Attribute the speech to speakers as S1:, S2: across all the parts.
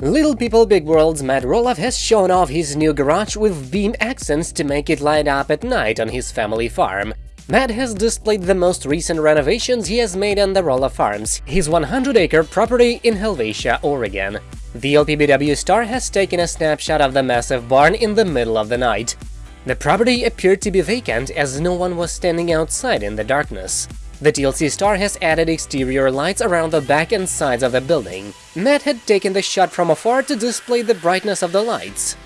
S1: Little People Big World's Matt Roloff has shown off his new garage with beam accents to make it light up at night on his family farm. Matt has displayed the most recent renovations he has made on the Roloff Farms, his 100-acre property in Helvetia, Oregon. The LPBW star has taken a snapshot of the massive barn in the middle of the night. The property appeared to be vacant as no one was standing outside in the darkness. The TLC star has added exterior lights around the back and sides of the building. Matt had taken the shot from afar to display the brightness of the lights.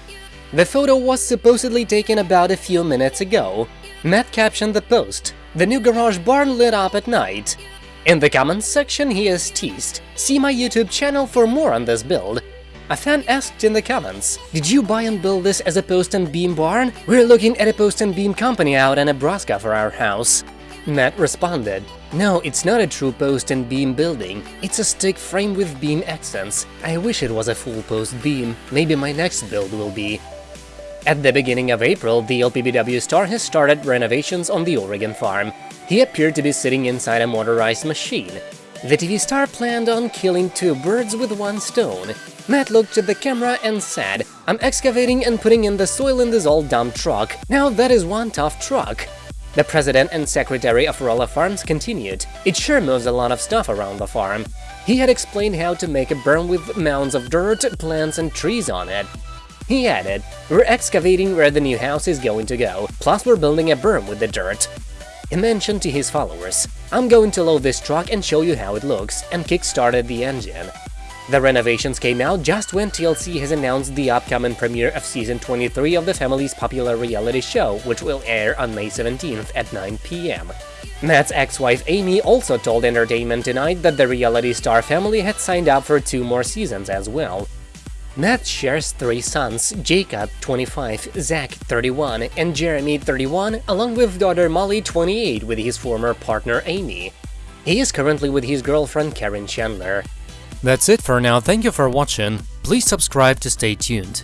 S1: The photo was supposedly taken about a few minutes ago. Matt captioned the post, the new garage barn lit up at night. In the comments section he is teased, see my YouTube channel for more on this build. A fan asked in the comments, did you buy and build this as a post and beam barn? We're looking at a post and beam company out in Nebraska for our house. Matt responded, No, it's not a true post and beam building, it's a stick frame with beam accents. I wish it was a full post beam, maybe my next build will be. At the beginning of April, the LPBW star has started renovations on the Oregon farm. He appeared to be sitting inside a motorized machine. The TV star planned on killing two birds with one stone. Matt looked at the camera and said, I'm excavating and putting in the soil in this old dump truck. Now that is one tough truck. The president and secretary of Roloff Farms continued, it sure moves a lot of stuff around the farm. He had explained how to make a berm with mounds of dirt, plants and trees on it. He added, we're excavating where the new house is going to go, plus we're building a berm with the dirt. He mentioned to his followers, I'm going to load this truck and show you how it looks, and kick-started the engine. The renovations came out just when TLC has announced the upcoming premiere of season 23 of the family's popular reality show, which will air on May 17th at 9 p.m. Matt's ex-wife Amy also told Entertainment Tonight that the reality star family had signed up for two more seasons as well. Matt shares three sons, Jacob, 25, Zach, 31, and Jeremy, 31, along with daughter Molly, 28, with his former partner Amy. He is currently with his girlfriend Caryn Chandler.
S2: That's it for now, thank you for watching, please subscribe to stay tuned.